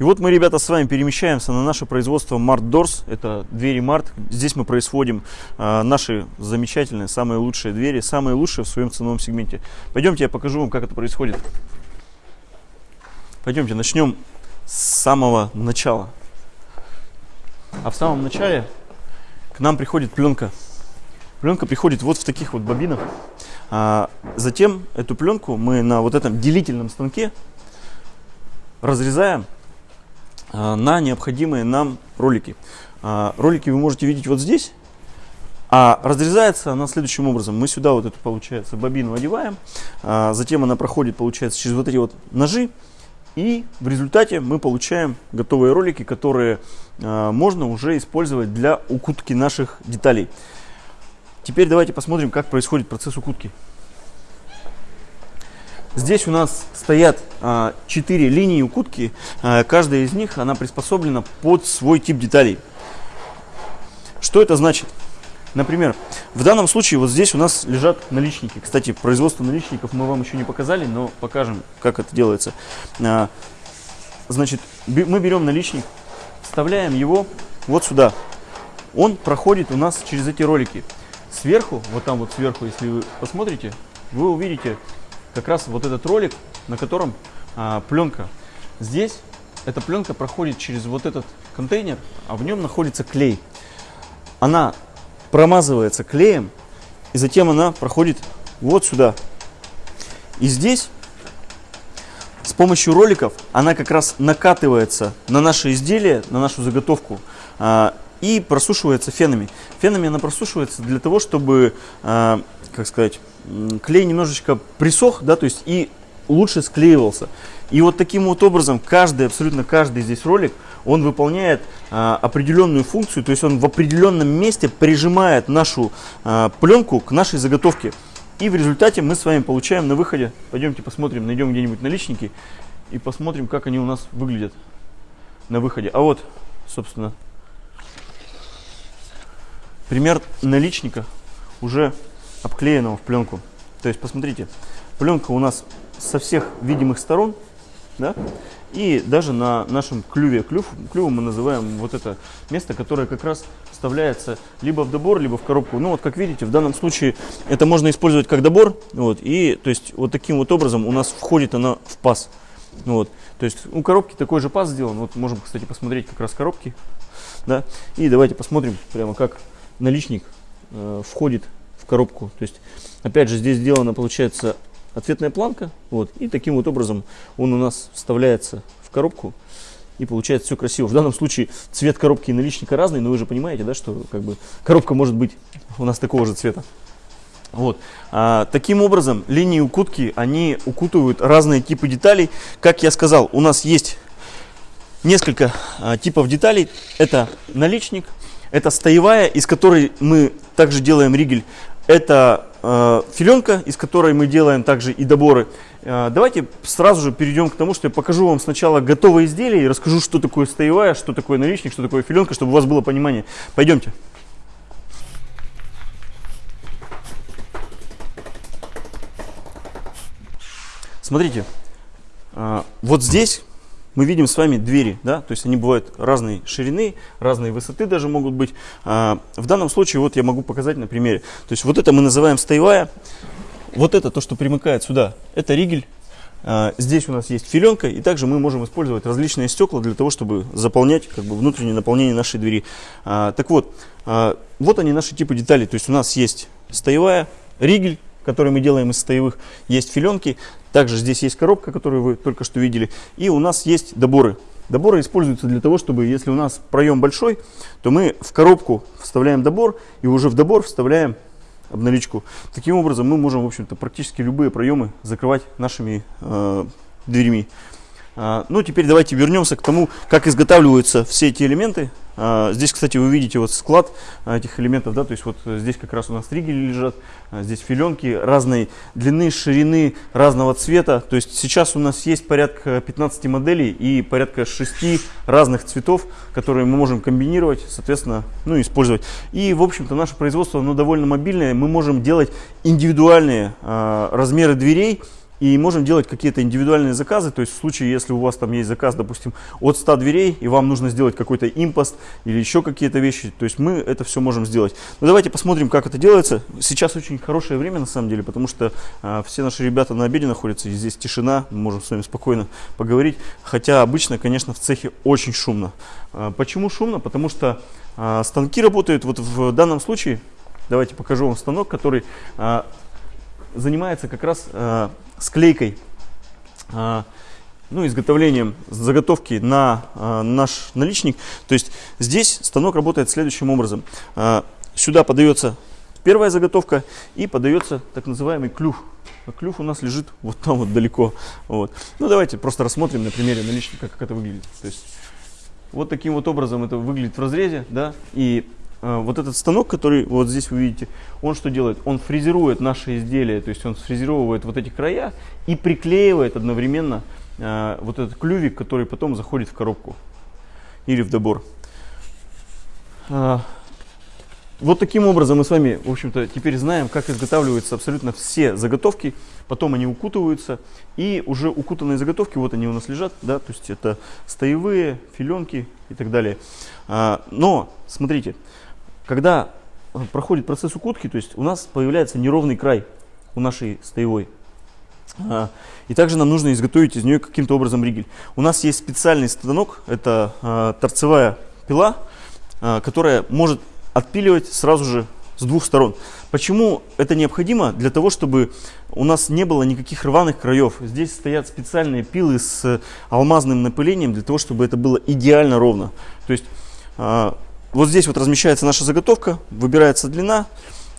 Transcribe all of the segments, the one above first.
И вот мы, ребята, с вами перемещаемся на наше производство Mart Doors. Это двери Mart. Здесь мы производим э, наши замечательные, самые лучшие двери, самые лучшие в своем ценовом сегменте. Пойдемте, я покажу вам, как это происходит. Пойдемте, начнем с самого начала. А в самом начале к нам приходит пленка. Пленка приходит вот в таких вот бобинах. А затем эту пленку мы на вот этом делительном станке разрезаем на необходимые нам ролики. А, ролики вы можете видеть вот здесь. А разрезается она следующим образом. Мы сюда вот эту, получается, бобину одеваем. А, затем она проходит, получается, через вот эти вот ножи. И в результате мы получаем готовые ролики, которые можно уже использовать для укутки наших деталей. Теперь давайте посмотрим, как происходит процесс укутки. Здесь у нас стоят а, 4 линии укутки. А, каждая из них она приспособлена под свой тип деталей. Что это значит? Например, в данном случае вот здесь у нас лежат наличники. Кстати, производство наличников мы вам еще не показали, но покажем, как это делается. А, значит, мы берем наличник, вставляем его вот сюда. Он проходит у нас через эти ролики. Сверху, вот там вот сверху, если вы посмотрите, вы увидите как раз вот этот ролик, на котором а, пленка. Здесь эта пленка проходит через вот этот контейнер, а в нем находится клей. Она промазывается клеем, и затем она проходит вот сюда. И здесь с помощью роликов она как раз накатывается на наше изделие, на нашу заготовку а, и просушивается фенами. Фенами она просушивается для того, чтобы, а, как сказать, клей немножечко присох, да, то есть и лучше склеивался. И вот таким вот образом каждый, абсолютно каждый здесь ролик, он выполняет а, определенную функцию, то есть он в определенном месте прижимает нашу а, пленку к нашей заготовке. И в результате мы с вами получаем на выходе, пойдемте посмотрим, найдем где-нибудь наличники и посмотрим, как они у нас выглядят на выходе. А вот, собственно, пример наличника уже обклеенного в пленку. То есть, посмотрите, пленка у нас со всех видимых сторон, да, и даже на нашем клюве, клюв, клювом мы называем вот это место, которое как раз вставляется либо в добор, либо в коробку. Ну вот, как видите, в данном случае это можно использовать как добор, вот, и то есть вот таким вот образом у нас входит она в паз. Вот, то есть у коробки такой же паз сделан, вот можем, кстати, посмотреть как раз коробки, да, и давайте посмотрим прямо как наличник э, входит коробку. То есть, опять же, здесь сделана, получается, ответная планка. Вот, и таким вот образом он у нас вставляется в коробку. И получается все красиво. В данном случае цвет коробки и наличника разный, но вы же понимаете, да, что как бы коробка может быть у нас такого же цвета. Вот. А, таким образом, линии укутки, они укутывают разные типы деталей. Как я сказал, у нас есть несколько а, типов деталей. Это наличник, это стоевая, из которой мы также делаем ригель. Это э, филенка, из которой мы делаем также и доборы. Э, давайте сразу же перейдем к тому, что я покажу вам сначала готовое изделие и расскажу, что такое стоевая, что такое наличник, что такое филенка, чтобы у вас было понимание. Пойдемте. Смотрите, э, вот здесь мы видим с вами двери, да, то есть они бывают разной ширины, разной высоты даже могут быть. А, в данном случае вот я могу показать на примере. То есть вот это мы называем стоевая, вот это то, что примыкает сюда, это ригель. А, здесь у нас есть филенка, и также мы можем использовать различные стекла для того, чтобы заполнять как бы, внутреннее наполнение нашей двери. А, так вот, а, вот они наши типы деталей. То есть у нас есть стоевая, ригель, который мы делаем из стоевых, есть филенки, также здесь есть коробка, которую вы только что видели. И у нас есть доборы. Доборы используются для того, чтобы, если у нас проем большой, то мы в коробку вставляем добор и уже в добор вставляем обналичку. Таким образом мы можем, в общем-то, практически любые проемы закрывать нашими э, дверьми. А, ну, теперь давайте вернемся к тому, как изготавливаются все эти элементы. А, здесь, кстати, вы видите вот склад а, этих элементов, да, то есть вот здесь как раз у нас тригели лежат, здесь филенки разной длины, ширины, разного цвета. То есть сейчас у нас есть порядка 15 моделей и порядка 6 разных цветов, которые мы можем комбинировать, соответственно, ну, использовать. И, в общем-то, наше производство, оно довольно мобильное, мы можем делать индивидуальные размеры дверей, и можем делать какие-то индивидуальные заказы, то есть в случае, если у вас там есть заказ, допустим, от 100 дверей, и вам нужно сделать какой-то импост или еще какие-то вещи, то есть мы это все можем сделать. Но давайте посмотрим, как это делается. Сейчас очень хорошее время на самом деле, потому что а, все наши ребята на обеде находятся, и здесь тишина, мы можем с вами спокойно поговорить, хотя обычно, конечно, в цехе очень шумно. А, почему шумно? Потому что а, станки работают, вот в данном случае, давайте покажу вам станок, который а, занимается как раз склейкой, а, ну, изготовлением заготовки на а, наш наличник. То есть здесь станок работает следующим образом. А, сюда подается первая заготовка и подается так называемый клюв. А клюв у нас лежит вот там вот далеко. Вот. Ну, давайте просто рассмотрим на примере наличника, как это выглядит. То есть вот таким вот образом это выглядит в разрезе, да, и вот этот станок, который вот здесь вы видите, он что делает? Он фрезерует наши изделия, то есть он сфрезеровывает вот эти края и приклеивает одновременно э, вот этот клювик, который потом заходит в коробку или в добор. Э, вот таким образом мы с вами, в общем-то, теперь знаем, как изготавливаются абсолютно все заготовки. Потом они укутываются. И уже укутанные заготовки, вот они у нас лежат, да, то есть это стоевые, филенки и так далее. Но, смотрите, когда проходит процесс укутки, то есть у нас появляется неровный край у нашей стоевой. А, и также нам нужно изготовить из нее каким-то образом ригель. У нас есть специальный станок, это а, торцевая пила, а, которая может отпиливать сразу же с двух сторон. Почему это необходимо? Для того, чтобы у нас не было никаких рваных краев. Здесь стоят специальные пилы с алмазным напылением, для того, чтобы это было идеально ровно. То есть вот здесь вот размещается наша заготовка, выбирается длина,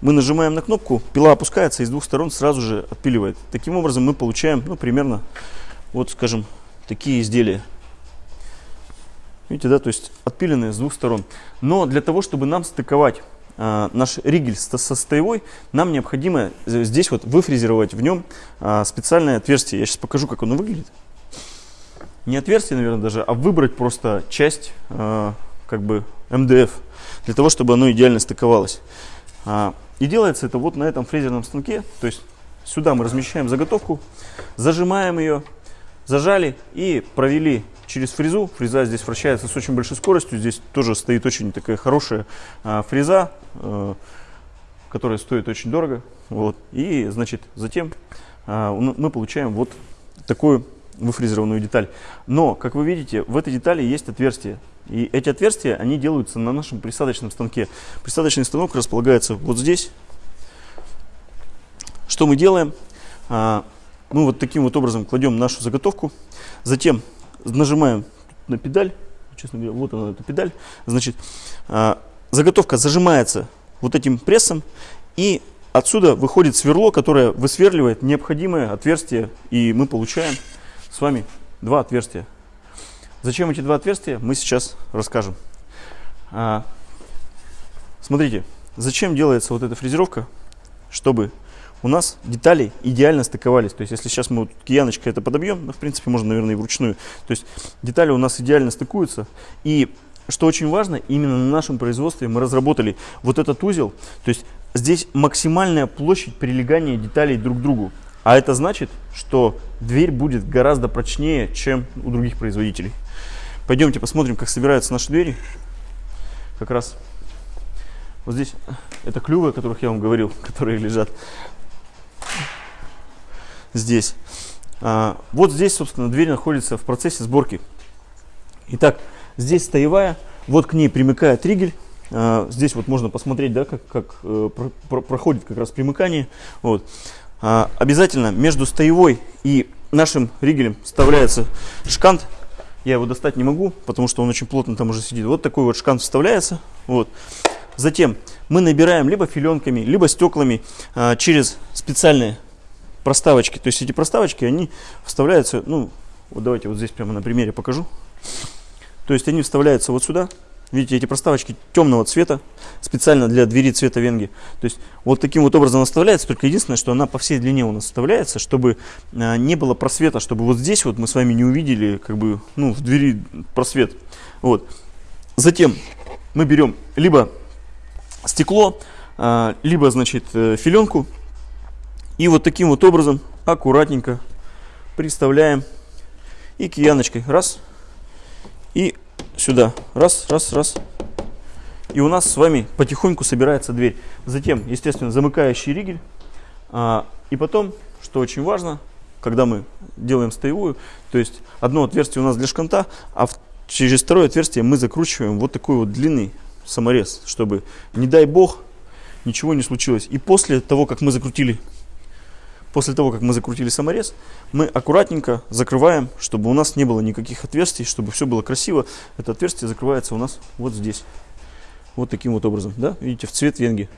мы нажимаем на кнопку, пила опускается и с двух сторон сразу же отпиливает. Таким образом мы получаем, ну, примерно, вот, скажем, такие изделия. Видите, да, то есть отпиленные с двух сторон. Но для того, чтобы нам стыковать э, наш ригель со, со стоевой, нам необходимо здесь вот выфрезеровать в нем э, специальное отверстие. Я сейчас покажу, как оно выглядит. Не отверстие, наверное, даже, а выбрать просто часть, э, как бы, МДФ, для того, чтобы оно идеально стыковалось. А, и делается это вот на этом фрезерном станке, то есть сюда мы размещаем заготовку, зажимаем ее, зажали и провели через фрезу. Фреза здесь вращается с очень большой скоростью. Здесь тоже стоит очень такая хорошая а, фреза, а, которая стоит очень дорого. Вот. И, значит, затем а, мы получаем вот такую выфрезерованную деталь. Но, как вы видите, в этой детали есть отверстия. И эти отверстия, они делаются на нашем присадочном станке. Присадочный станок располагается вот здесь. Что мы делаем? А, мы вот таким вот образом кладем нашу заготовку. Затем нажимаем на педаль, честно говоря, вот она, эта педаль, значит, а, заготовка зажимается вот этим прессом, и отсюда выходит сверло, которое высверливает необходимое отверстие, и мы получаем с вами два отверстия. Зачем эти два отверстия, мы сейчас расскажем. А, смотрите, зачем делается вот эта фрезеровка, чтобы у нас детали идеально стыковались. То есть, если сейчас мы вот кияночкой это подобьем, ну, в принципе, можно, наверное, и вручную. То есть, детали у нас идеально стыкуются. И, что очень важно, именно на нашем производстве мы разработали вот этот узел. То есть, здесь максимальная площадь прилегания деталей друг к другу. А это значит, что дверь будет гораздо прочнее, чем у других производителей. Пойдемте посмотрим, как собираются наши двери. Как раз вот здесь это клювы, о которых я вам говорил, которые лежат здесь. А, вот здесь, собственно, дверь находится в процессе сборки. Итак, здесь стоевая, вот к ней примыкает ригель. А, здесь вот можно посмотреть, да, как, как э, про, про, проходит как раз примыкание. Вот. А, обязательно между стоевой и нашим ригелем вставляется шкант. Я его достать не могу, потому что он очень плотно там уже сидит. Вот такой вот шкант вставляется. Вот. Затем мы набираем либо филенками, либо стеклами а, через специальные проставочки. То есть эти проставочки, они вставляются, ну, вот давайте вот здесь прямо на примере покажу. То есть они вставляются вот сюда. Видите, эти проставочки темного цвета, специально для двери цвета венги. То есть вот таким вот образом она вставляется, только единственное, что она по всей длине у нас вставляется, чтобы а, не было просвета, чтобы вот здесь вот мы с вами не увидели, как бы, ну, в двери просвет. Вот. Затем мы берем либо стекло, а, либо, значит, э, филенку, и вот таким вот образом аккуратненько приставляем и кияночкой раз и сюда раз, раз, раз. И у нас с вами потихоньку собирается дверь. Затем, естественно, замыкающий ригель. А, и потом, что очень важно, когда мы делаем стоевую, то есть одно отверстие у нас для шканта, а через второе отверстие мы закручиваем вот такой вот длинный саморез, чтобы, не дай бог, ничего не случилось. И после того, как мы закрутили, после того, как мы закрутили саморез, мы аккуратненько закрываем, чтобы у нас не было никаких отверстий, чтобы все было красиво. Это отверстие закрывается у нас вот здесь. Вот таким вот образом, да, видите, в цвет венги.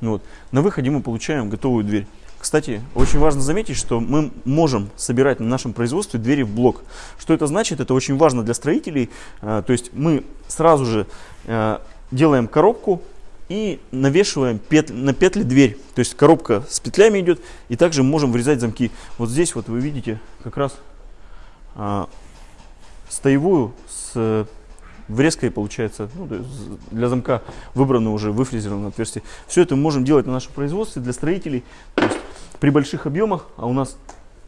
Вот. На выходе мы получаем готовую дверь. Кстати, очень важно заметить, что мы можем собирать на нашем производстве двери в блок. Что это значит? Это очень важно для строителей. А, то есть мы сразу же а, делаем коробку и навешиваем петли, на петли дверь. То есть коробка с петлями идет, и также можем врезать замки. Вот здесь вот вы видите как раз а, стоевую с врезкой получается, ну, для замка выбрано уже выфрезерованное отверстие. Все это мы можем делать на нашем производстве для строителей. То есть при больших объемах, а у нас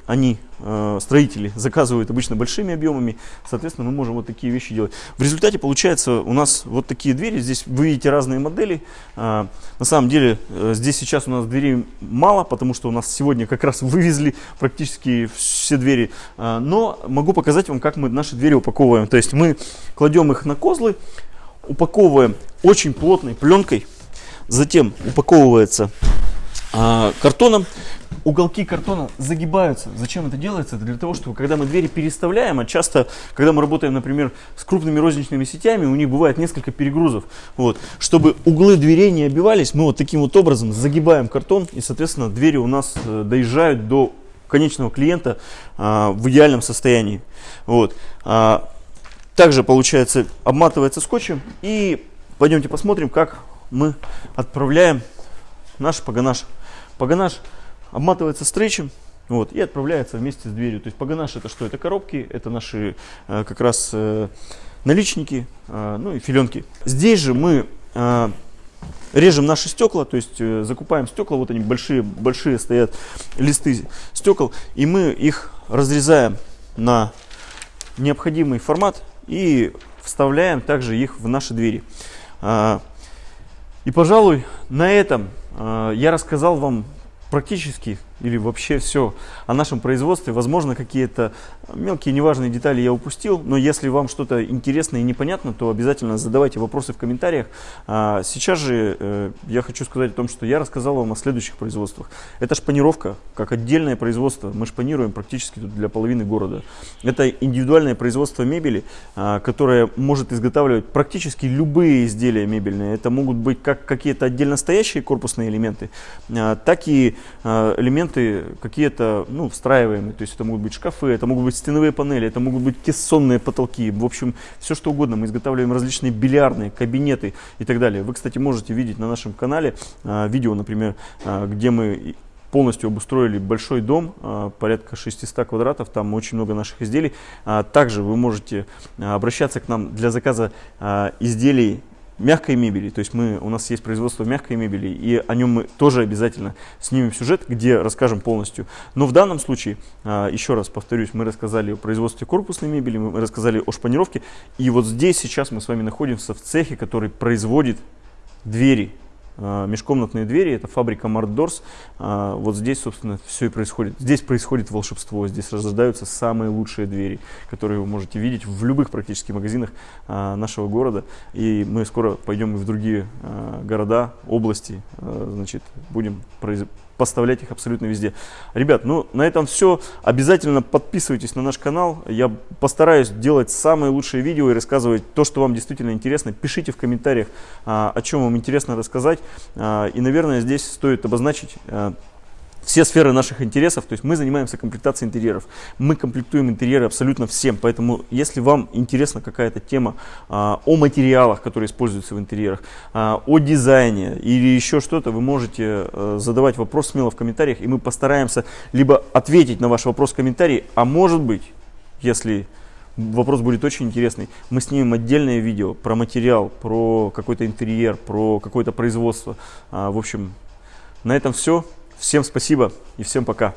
они, э, строители, заказывают обычно большими объемами, соответственно, мы можем вот такие вещи делать. В результате получается у нас вот такие двери, здесь вы видите разные модели. Э, на самом деле э, здесь сейчас у нас дверей мало, потому что у нас сегодня как раз вывезли практически все двери. Но могу показать вам, как мы наши двери упаковываем. То есть мы кладем их на козлы, упаковываем очень плотной пленкой, затем упаковывается картоном, уголки картона загибаются. Зачем это делается? Это для того, чтобы когда мы двери переставляем, а часто, когда мы работаем, например, с крупными розничными сетями, у них бывает несколько перегрузов. Вот. Чтобы углы дверей не обивались, мы вот таким вот образом загибаем картон, и, соответственно, двери у нас э, доезжают до конечного клиента а, в идеальном состоянии. Вот. А, также, получается, обматывается скотчем. И пойдемте посмотрим, как мы отправляем наш погонаж. Погонаж обматывается стрейчем вот, и отправляется вместе с дверью. То есть погонаж это что? Это коробки, это наши э, как раз э, наличники, э, ну и филенки. Здесь же мы э, режем наши стекла, то есть э, закупаем стекла, вот они большие, большие стоят листы стекол, и мы их разрезаем на необходимый формат и вставляем также их в наши двери. Э, и, пожалуй, на этом э, я рассказал вам практически или вообще все о нашем производстве. Возможно, какие-то мелкие неважные детали я упустил, но если вам что-то интересно и непонятно, то обязательно задавайте вопросы в комментариях. А сейчас же э, я хочу сказать о том, что я рассказал вам о следующих производствах. Это шпанировка, как отдельное производство. Мы шпанируем практически для половины города. Это индивидуальное производство мебели, а, которое может изготавливать практически любые изделия мебельные. Это могут быть как какие-то отдельно стоящие корпусные элементы, а, так и элементы элементы какие-то ну, встраиваемые, то есть это могут быть шкафы, это могут быть стеновые панели, это могут быть кессонные потолки, в общем, все что угодно. Мы изготавливаем различные бильярдные, кабинеты и так далее. Вы, кстати, можете видеть на нашем канале а, видео, например, а, где мы полностью обустроили большой дом, а, порядка 600 квадратов, там очень много наших изделий. А, также вы можете а, обращаться к нам для заказа изделий мягкой мебели, то есть мы, у нас есть производство мягкой мебели, и о нем мы тоже обязательно снимем сюжет, где расскажем полностью. Но в данном случае, а, еще раз повторюсь, мы рассказали о производстве корпусной мебели, мы рассказали о шпанировке, и вот здесь сейчас мы с вами находимся в цехе, который производит двери межкомнатные двери, это фабрика Мартдорс. А, вот здесь, собственно, все и происходит. Здесь происходит волшебство, здесь рождаются самые лучшие двери, которые вы можете видеть в любых практически магазинах а, нашего города. И мы скоро пойдем и в другие города, области, значит, будем поставлять их абсолютно везде. Ребят, ну на этом все. Обязательно подписывайтесь на наш канал. Я постараюсь делать самые лучшие видео и рассказывать то, что вам действительно интересно. Пишите в комментариях, а, о чем вам интересно рассказать. А, и, наверное, здесь стоит обозначить а, все сферы наших интересов, то есть мы занимаемся комплектацией интерьеров, мы комплектуем интерьеры абсолютно всем, поэтому если вам интересна какая-то тема а, о материалах, которые используются в интерьерах, а, о дизайне или еще что-то, вы можете а, задавать вопрос смело в комментариях, и мы постараемся либо ответить на ваш вопрос в комментарии, а может быть, если вопрос будет очень интересный, мы снимем отдельное видео про материал, про какой-то интерьер, про какое-то производство, а, в общем, на этом все. Всем спасибо и всем пока.